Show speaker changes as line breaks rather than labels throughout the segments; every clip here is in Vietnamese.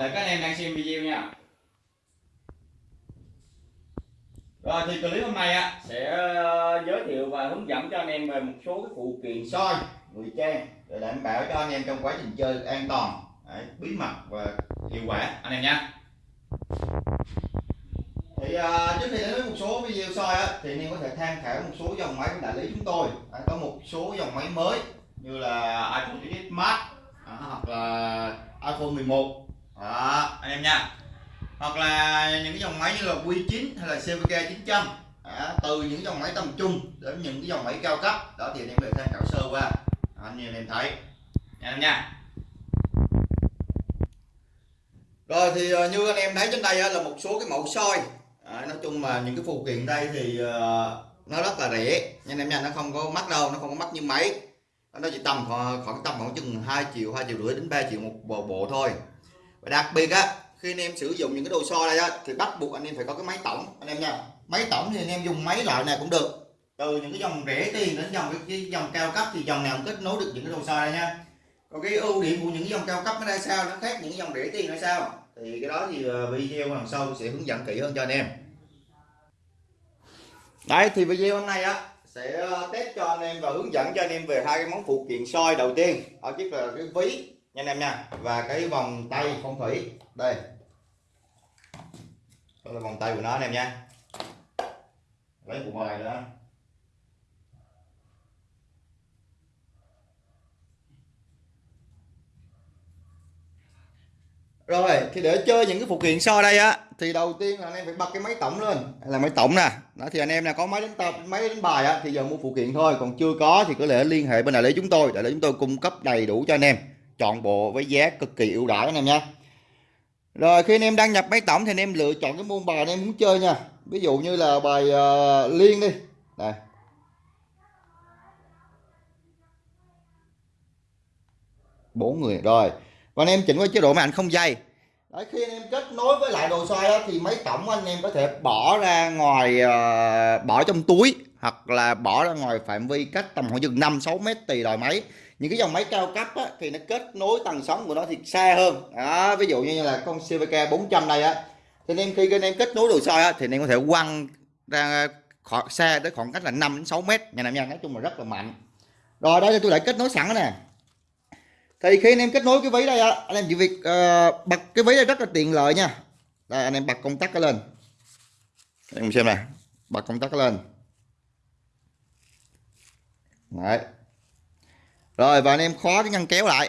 thể các anh em đang xem video nha. Rồi thì clip hôm nay á sẽ ờ, giới thiệu và hướng dẫn cho anh em về một số cái phụ kiện soi ngụy trang để đảm bảo cho anh em trong quá trình chơi an toàn Đấy, bí mật và hiệu quả. Anh em nha thì uh, trước khi đến với một số video soi á thì anh em có thể tham khảo một số dòng máy của đại lý chúng tôi. À, có một số dòng máy mới như là iPhone XS Max à, hoặc là iPhone 11 đó, anh em nha. Hoặc là những cái dòng máy như là Q9 hay là CVK 900 đó, từ những dòng máy tầm trung đến những cái dòng máy cao cấp đó thì anh em có tham khảo sơ qua. Anh em em thấy anh em nha. Rồi thì ờ, như anh em thấy trên đây ờ, là một số cái mẫu soi. À, nói chung mà những cái phụ kiện đây thì uh, nó rất là rẻ. Nha anh em nha nó không có mắc đâu nó không có mắc như máy. Nó chỉ tầm khoảng, khoảng tầm khoảng chừng 2 triệu 2 triệu rưỡi đến 3 triệu một bộ, bộ thôi và đặc biệt á khi anh em sử dụng những cái đồ soi đây á thì bắt buộc anh em phải có cái máy tổng. Anh em nha máy tổng thì anh em dùng máy loại này cũng được. Từ những cái dòng rẻ tiền đến dòng cái, dòng cao cấp thì dòng nào cũng kết nối được những cái đồ soi đây nha. Còn cái ưu điểm của những dòng cao cấp nó ra sao nó khác những dòng rẻ tiền ra sao? Thì cái đó thì ờ, video lần sau sẽ hướng dẫn kỹ hơn cho anh em. Đấy thì video hôm nay á sẽ ờ, test cho anh em và hướng dẫn cho anh em về hai cái món phụ kiện soi đầu tiên. Đó chính là cái ví nha anh em nha. Và cái vòng tay phong thủy. Đây. Đó là vòng tay của nó anh em nha. Lấy bộ bài nữa rồi, thì để chơi những cái phụ kiện so đây á, thì đầu tiên là anh em phải bật cái máy tổng lên. Là máy tổng nè. Đó, thì anh em nào có máy đánh tập, máy đánh bài á, thì giờ mua phụ kiện thôi. Còn chưa có thì có thể liên hệ bên đại lý chúng tôi. Đại lý chúng tôi cung cấp đầy đủ cho anh em chọn bộ với giá cực kỳ ưu đãi anh em nha rồi khi anh em đăng nhập máy tổng thì anh em lựa chọn cái môn bài anh em muốn chơi nha. Ví dụ như là bài uh, liên đi. Đây bốn người rồi. Và anh em chỉnh qua chế độ màn ảnh không dây. Đấy, khi anh em kết nối với lại đồ xoay đó thì máy tổng anh em có thể bỏ ra ngoài uh, bỏ trong túi hoặc là bỏ ra ngoài phạm vi cách tầm khoảng chừng 5 6 mét tùy loại máy những cái dòng máy cao cấp á, thì nó kết nối tầng sóng của nó thì xa hơn. Đó, ví dụ như là con CVK 400 này á. Thì anh em khi anh em kết nối đồ soi á, thì anh em có thể quăng ra khỏi xa tới khoảng cách là 5 đến 6 mét. Nhà anh em nói chung là rất là mạnh. Rồi đây là tôi đã kết nối sẵn nè. Thì khi anh em kết nối cái ví đây á anh em chỉ việc uh, bật cái ví đây rất là tiện lợi nha. Đây anh em bật công tắc cái lên. Anh em xem nè bật công tắc cái lên. Đấy rồi và anh em khóa cái ngăn kéo lại.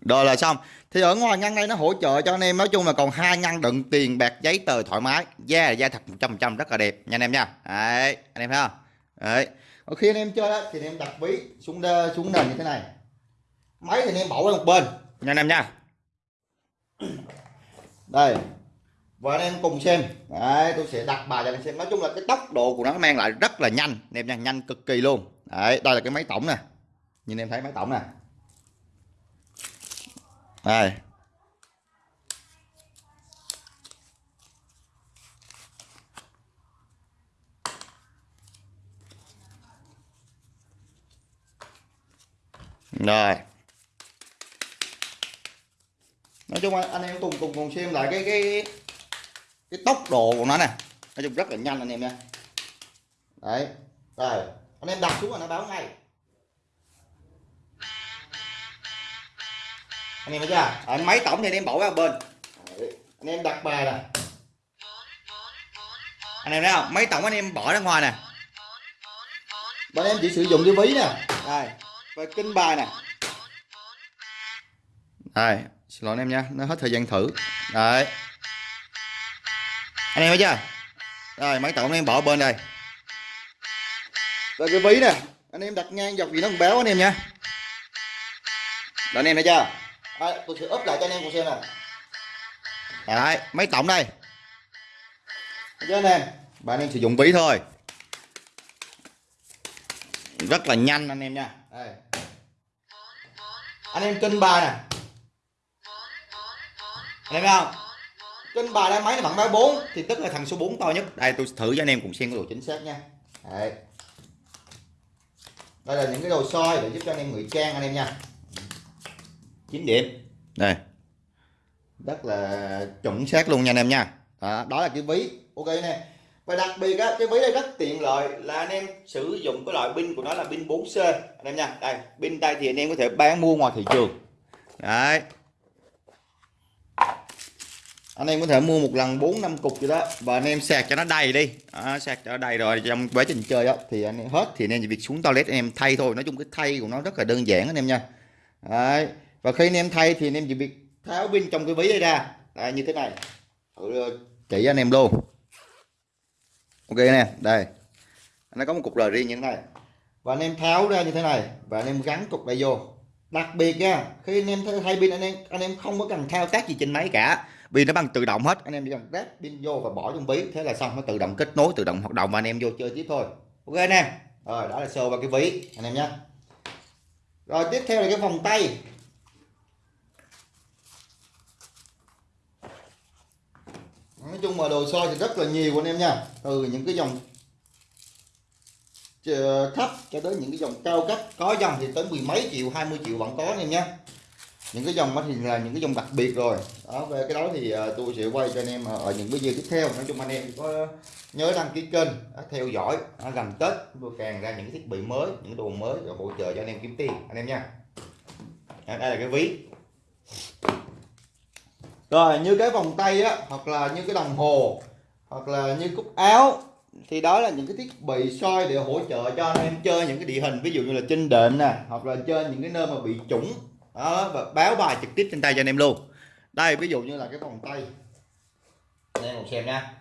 Rồi là xong. Thì ở ngoài ngăn đây nó hỗ trợ cho anh em nói chung là còn hai ngăn đựng tiền bạc giấy tờ thoải mái. Da yeah, da thật 100% rất là đẹp nha anh em nha. Đấy anh em thấy không? Đấy. Ở khi anh em chơi đó, thì anh em đặt ví xuống đơ, xuống nền như thế này. Máy thì anh em bỏ qua một bên nha anh em nha. Đây và anh em cùng xem. Đấy, tôi sẽ đặt bài cho anh em xem. Nói chung là cái tốc độ của nó mang lại rất là nhanh. Anh em nha, nhanh cực kỳ luôn. Đấy, đây là cái máy tổng nè. Nhìn em thấy máy tổng nè. Đây. Rồi. Nói chung anh em cùng cùng cùng xem lại cái cái cái tốc độ của nó nè. Nói chung rất là nhanh anh em nha. Đấy, rồi. Anh em đặt xuống là nó báo ngay. Anh em thấy chưa? Anh máy tổng thì anh em bỏ qua bên. Đấy. anh em đặt bài nè. Anh em thấy không? Máy tổng anh em bỏ ra ngoài nè. Bên em chỉ sử dụng cái ví nè. Đây và kinh bài nè. Đây xin lỗi anh em nha. Nó hết thời gian thử. Đấy anh em thấy chưa? Rồi máy tổng anh em bỏ bên đây. Rồi cái ví nè. Anh em đặt ngang dọc gì nó cũng béo anh em nha. Rồi anh em thấy chưa? À, tôi sẽ úp lại cho anh em cùng xem nè. Đấy máy tổng đây? Thấy chưa anh em bạn em sử dụng ví thôi. Rất là nhanh anh em nha. Đây. anh em cân bài nè. Anh em thấy không? Trên bài đây máy là bằng 34 thì tức là thằng số 4 to nhất. Đây tôi thử cho anh em cùng xem cái độ chính xác nha. Đây đây là những cái đồ soi để giúp cho anh em ngụy trang anh em nha. 9 điểm. Đây. Rất là chuẩn xác luôn nha anh em nha. Đó, đó là cái ví. Ok nè. Và đặc biệt á cái ví này rất tiện lợi là anh em sử dụng cái loại pin của nó là pin 4C anh em nha. Đây pin đây thì anh em có thể bán mua ngoài thị trường. Đấy anh em có thể mua một lần bốn năm cục gì đó và anh em sạc cho nó đầy đi à, sạc cho nó đầy rồi trong quá trình chơi đó thì anh em hết thì anh em chỉ việc xuống toilet anh em thay thôi nói chung cái thay của nó rất là đơn giản anh em nha đấy. và khi anh em thay thì anh em chỉ việc tháo pin trong cái ví đây ra đây, như thế này thử chỉ anh em luôn ok nè đây nó có một cục rời riêng như thế này và anh em tháo ra như thế này và anh em gắn cục này vô đặc biệt nha khi anh em thay pin anh em anh em không có cần thao tác gì trên máy cả vì nó bằng tự động hết. Anh em chỉ cần ráp pin vô và bỏ trong ví. Thế là xong, nó tự động kết nối, tự động hoạt động và anh em vô chơi tiếp thôi. Ok anh em. Rồi đó là sơ vào cái ví. Anh em nhé. Rồi, tiếp theo là cái vòng tay. Nói chung mà đồ soi thì rất là nhiều anh em nha. Từ những cái dòng ờ, thấp cho tới những cái dòng cao cấp. Có dòng thì tới mười mấy triệu 20 triệu vẫn có anh em nhé những cái dòng đó thì là những cái dòng đặc biệt rồi. Đó, về cái đó thì ờ, tôi sẽ quay cho anh em ờ, ở những video tiếp theo. Nói chung anh em có ờ, nhớ đăng ký kênh theo dõi gần tết tôi càng ra những cái thiết bị mới, những đồ mới để hỗ trợ cho anh em kiếm tiền, anh em nha. Đây là cái ví. Rồi, như cái vòng tay á, hoặc là như cái đồng hồ, hoặc là như cúc áo, thì đó là những cái thiết bị soi để hỗ trợ cho anh em chơi những cái địa hình, ví dụ như là trên đệm nè, hoặc là chơi những cái nơi mà bị trũng đó và báo bài trực tiếp trên tay cho anh em luôn. Đây ví dụ như là cái vòng tay. Anh em cùng xem nha.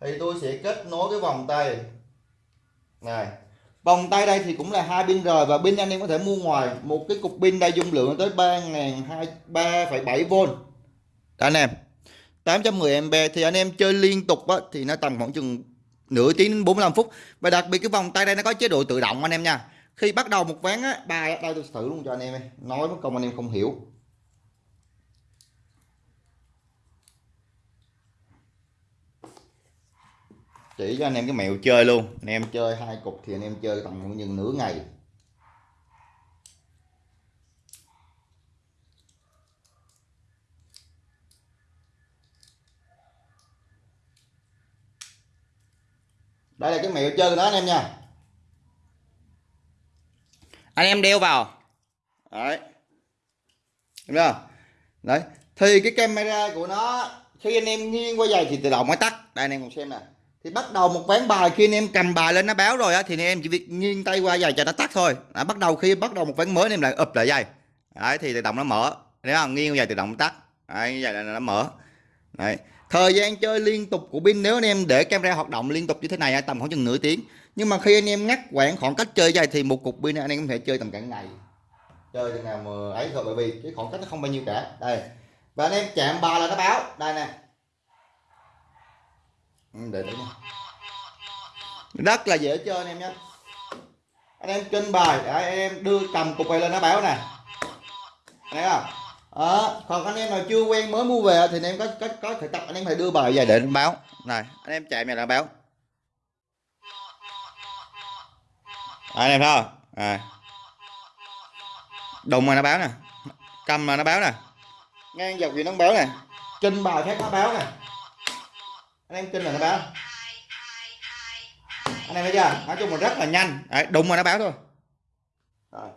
Thì tôi sẽ kết nối cái vòng tay. Này vòng tay đây thì cũng là hai pin rồi và pin anh em có thể mua ngoài. Một cái cục pin đây dung lượng tới ba ngàn hai ba phẩy bảy v anh em. 810 mb thì anh em chơi liên tục á, thì nó tầm khoảng chừng nửa tiếng đến 45 phút. Và đặc biệt cái vòng tay đây nó có chế độ tự động anh em nha khi bắt đầu một ván á, bài đây tôi thử luôn cho anh em nói mất công anh em không hiểu. Chỉ cho anh em cái mẹo chơi luôn. Anh em chơi hai cục thì anh em chơi tầm như nửa ngày. Đây là cái mẹo chơi đó anh em nha anh em đeo vào. Đấy. Đúng không? Đấy. Thì cái camera của nó, khi anh em nghiêng qua dài thì tự động mới tắt. Đây, anh em cùng xem nè. Thì bắt đầu một ván bài khi anh em cầm bài lên nó báo rồi á, thì anh em chỉ việc nghiêng tay qua dài cho nó tắt thôi. Đã, bắt đầu khi bắt đầu một ván mới, anh em lại ụp lại dài đấy, thì tự động nó mở. Nếu không nghiêng qua dài tự động tắt. Đấy như vậy là nó mở. Đấy. Thời gian chơi liên tục của pin, nếu anh em để camera hoạt động liên tục như thế này tầm khoảng chừng nửa tiếng nhưng mà khi anh em ngắt quãng khoảng cách chơi dài thì một cục pin anh em có thể chơi tầm cả ngày. Chơi chừng nào mà ấy thôi, bởi vì cái khoảng cách nó không bao nhiêu cả. Đây. Và anh em chạm ba là nó báo. Đây nè. Ừ, để đấy rất là dễ chơi anh em nhé. Anh em trên bài để anh em đưa cầm cục này lên nó báo nè. Thấy không? Đó. còn anh em nào chưa quen mới mua về thì anh em có có có thể tập, anh em phải đưa bài về để nó báo. Này, anh em chạy này là báo. Anh em thấy không? À. đụng mà nó báo nè. Cầm mà nó báo nè. Ngang dọc gì nó báo nè. Trên bài khác nó báo nè. Anh em tin là nó báo. Anh em thấy chưa? Nói chung là rất là nhanh. Đấy, đụng mà nó báo thôi. Rồi.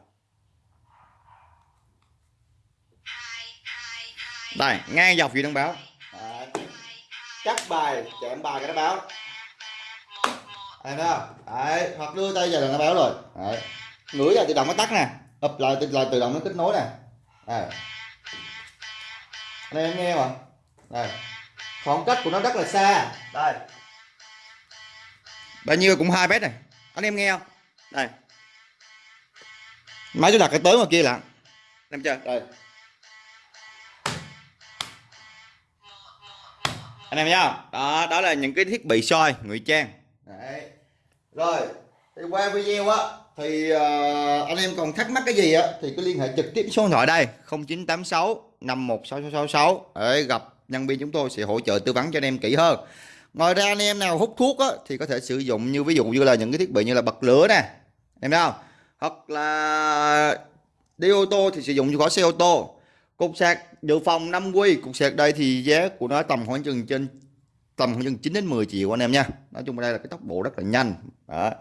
Đây ngang dọc gì nó báo. Đấy. cắt bài chạm bài cái nó báo anh thấy không? Đấy, hoặc đưa tay vào là nó báo rồi. Đấy. Ngửi là tự động nó tắt nè. Ập lại tự, là tự động nó kết nối nè. Đây. Anh em nghe mà. Đây. Khoảng cách của nó rất là xa. Đây. Bao nhiêu cũng hai mét này. Anh em nghe không? Đây. Máy tôi đặt cái tới ngoài kia là em chưa đây. Anh em nhá đó đó là những cái thiết bị soi ngụy trang rồi thì qua video á thì uh, anh em còn thắc mắc cái gì á thì cứ liên hệ trực tiếp số điện thoại đây 0986 516666 để gặp nhân viên chúng tôi sẽ hỗ trợ tư vấn cho anh em kỹ hơn. Ngoài ra anh em nào hút thuốc á thì có thể sử dụng như ví dụ như là những cái thiết bị như là bật lửa nè em thấy không? Hoặc là đi ô tô thì sử dụng cho khỏi xe ô tô. Cục sạc dự phòng 5 quy cục sạc đây thì giá của nó tầm khoảng chừng trên tầm khoảng chừng 9 đến 10 triệu anh em nha. Nói chung đây là cái tốc độ rất là nhanh. Đó.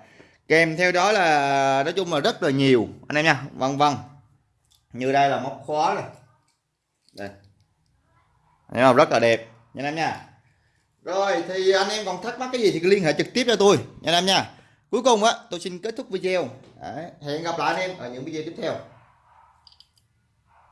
kèm theo đó là nói chung là rất là nhiều anh em nha. Vân vân. Như đây là móc khóa này. Đây. Anh em rất là đẹp nha anh em nha. Rồi thì anh em còn thắc mắc cái gì thì liên hệ trực tiếp cho tôi nha anh em nha. Cuối cùng á tôi xin kết thúc video. Đấy, hẹn gặp lại anh em ở những video tiếp theo.